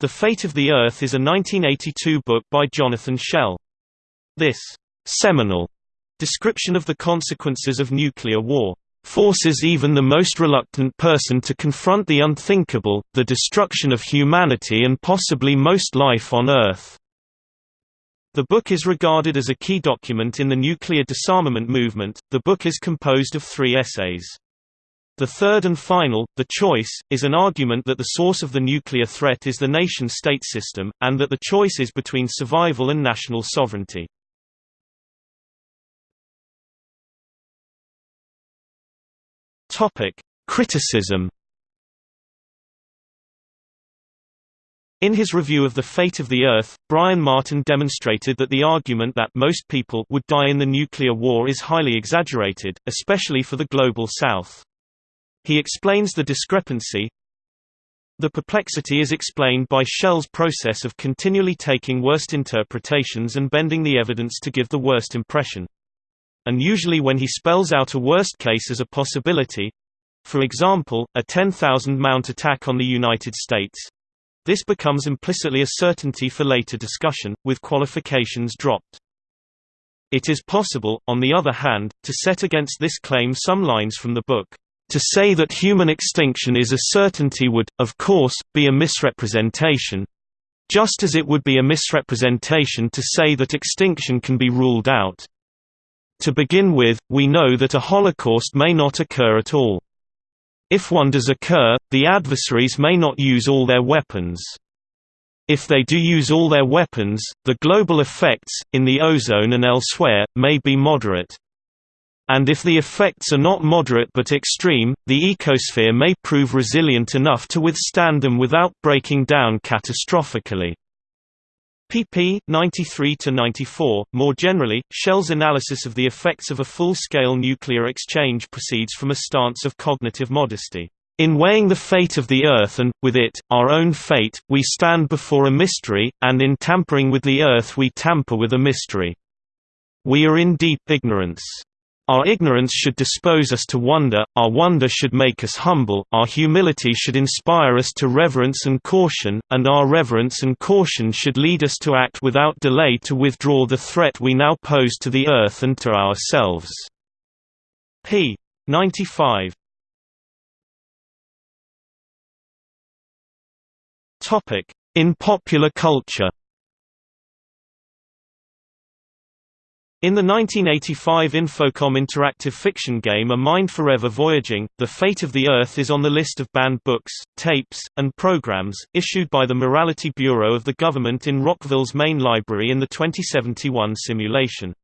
The Fate of the Earth is a 1982 book by Jonathan Schell. This seminal description of the consequences of nuclear war forces even the most reluctant person to confront the unthinkable, the destruction of humanity and possibly most life on Earth. The book is regarded as a key document in the nuclear disarmament movement. The book is composed of three essays. The third and final, The Choice, is an argument that the source of the nuclear threat is the nation-state system, and that the choice is between survival and national sovereignty. Criticism In his review of The Fate of the Earth, Brian Martin demonstrated that the argument that most people would die in the nuclear war is highly exaggerated, especially for the Global South. He explains the discrepancy. The perplexity is explained by Schell's process of continually taking worst interpretations and bending the evidence to give the worst impression. And usually when he spells out a worst case as a possibility, for example, a 10,000 mount attack on the United States, this becomes implicitly a certainty for later discussion, with qualifications dropped. It is possible, on the other hand, to set against this claim some lines from the book. To say that human extinction is a certainty would, of course, be a misrepresentation just as it would be a misrepresentation to say that extinction can be ruled out. To begin with, we know that a holocaust may not occur at all. If one does occur, the adversaries may not use all their weapons. If they do use all their weapons, the global effects, in the ozone and elsewhere, may be moderate. And if the effects are not moderate but extreme, the ecosphere may prove resilient enough to withstand them without breaking down catastrophically. pp. 93–94. More generally, Schell's analysis of the effects of a full-scale nuclear exchange proceeds from a stance of cognitive modesty. In weighing the fate of the Earth and, with it, our own fate, we stand before a mystery, and in tampering with the Earth we tamper with a mystery. We are in deep ignorance. Our ignorance should dispose us to wonder, our wonder should make us humble, our humility should inspire us to reverence and caution, and our reverence and caution should lead us to act without delay to withdraw the threat we now pose to the earth and to ourselves. p. 95 In popular culture In the 1985 Infocom interactive fiction game A Mind Forever Voyaging, The Fate of the Earth is on the list of banned books, tapes, and programs, issued by the Morality Bureau of the government in Rockville's main library in the 2071 simulation.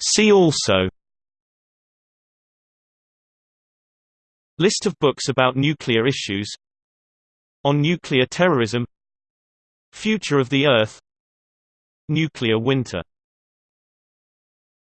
See also List of books about nuclear issues on Nuclear Terrorism Future of the Earth Nuclear Winter